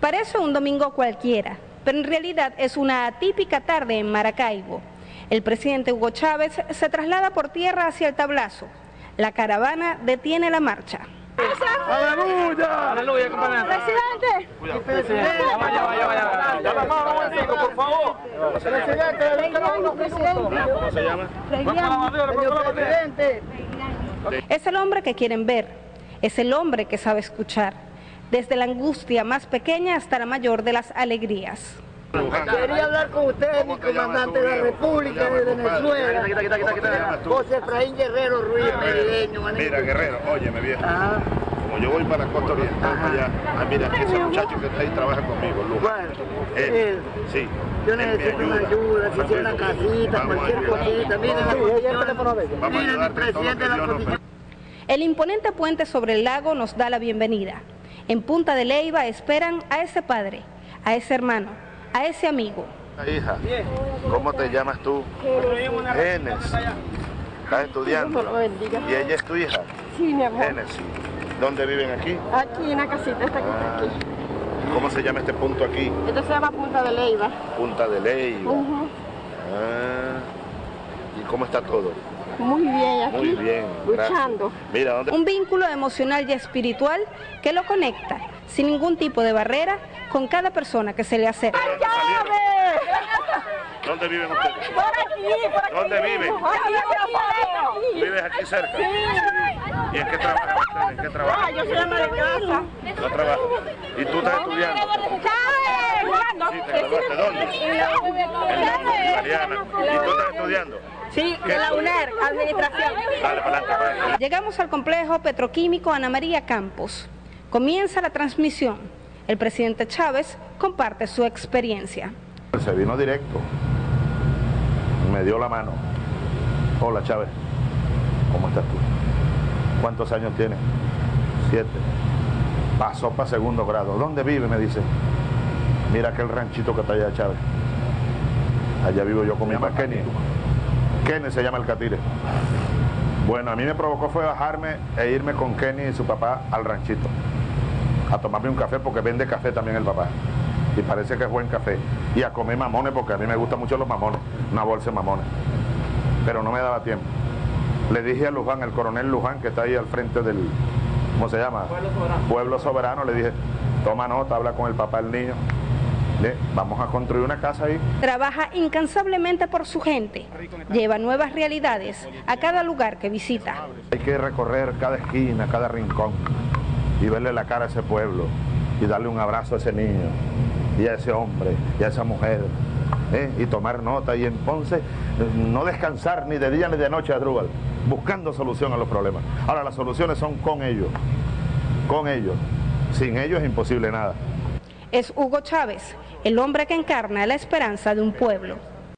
Parece un domingo cualquiera, pero en realidad es una atípica tarde en Maracaibo. El presidente Hugo Chávez se traslada por tierra hacia el tablazo. La caravana detiene la marcha. ¡Aleluya! ¡Aleluya, compañero! ¡Presidente! ¡Presidente! ¡Vaya, vaya, vaya! ¡Ya la mano, momentico, por favor! ¡Presidente, ¿Cómo se llama? Señor presidente. Es el hombre que quieren ver, es el hombre que sabe escuchar, desde la angustia más pequeña hasta la mayor de las alegrías. Quería hablar con usted, mi comandante de la República de Venezuela. José Efraín Guerrero Ruiz, merideño. Mira, Guerrero, óyeme viejo. Ah, Como yo voy para la costa oriental, para allá, ah, mira, ese muchacho que está ahí trabaja conmigo, bueno, Él, él. sí. Yo necesito una ayuda, si una casita, Vamos cualquier cosita. Miren la Vamos condición. Vamos a Miren el presidente de la. El imponente puente sobre el lago nos da la bienvenida. En Punta de Leiva esperan a ese padre, a ese hermano, a ese amigo. Hija, ¿cómo te llamas tú? Génesis. ¿Estás estudiando? ¿Y ella es tu hija? Sí, mi amor. Génesis. ¿Dónde viven aquí? Aquí en la casita, esta aquí. ¿Cómo se llama este punto aquí? Esto se llama Punta de Leiva. Punta de Leyva. Ujú. Ah, ¿Y cómo está todo? Muy bien aquí. Muy bien. Luchando. Mira, ¿dónde? Un vínculo emocional y espiritual que lo conecta, sin ningún tipo de barrera, con cada persona que se le acerca. ¿Dónde viven ustedes? Por aquí, por aquí. ¿Dónde viven? Aquí, aquí. ¿Vives aquí cerca? ¿Y en qué trabajan ustedes? ¿En qué Ah, trabajan? yo soy ama de casa. No trabajo. ¿Y tú estás estudiando? Sí, te graduaste. ¿Dónde? En Mariana. ¿Y tú estás estudiando? Sí, de la UNER, administración. Dale, adelante. Llegamos al complejo petroquímico Ana María Campos. Comienza la transmisión. El presidente Chávez comparte su experiencia. Se vino directo. Me dio la mano. Hola, Chávez. ¿Cómo estás tú? ¿Cuántos años tienes? Siete. Pasó para segundo grado. ¿Dónde vive? Me dice. Mira aquel ranchito que está allá, Chávez. Allá vivo yo con mi mamá Kenny. Kenny se llama el catire. Bueno, a mí me provocó fue bajarme e irme con Kenny y su papá al ranchito. A tomarme un café porque vende café también el papá. Y parece que es buen café. Y a comer mamones porque a mí me gustan mucho los mamones. Una bolsa de mamones. Pero no me daba tiempo. Le dije a Luján, el coronel Luján, que está ahí al frente del, ¿cómo se llama? Pueblo Soberano. Pueblo Soberano, le dije, toma nota, habla con el papá del niño. Le- vamos a construir una casa ahí. Trabaja incansablemente por su gente. Lleva nuevas realidades a cada lugar que visita. Hay que recorrer cada esquina, cada rincón y verle la cara a ese pueblo y darle un abrazo a ese niño y a ese hombre y a esa mujer ¿eh? y tomar nota y entonces eh, no descansar ni de día ni de noche Adrúbal, buscando solución a los problemas. Ahora las soluciones son con ellos, con ellos. Sin ellos es imposible nada. Es Hugo Chávez, el hombre que encarna la esperanza de un pueblo.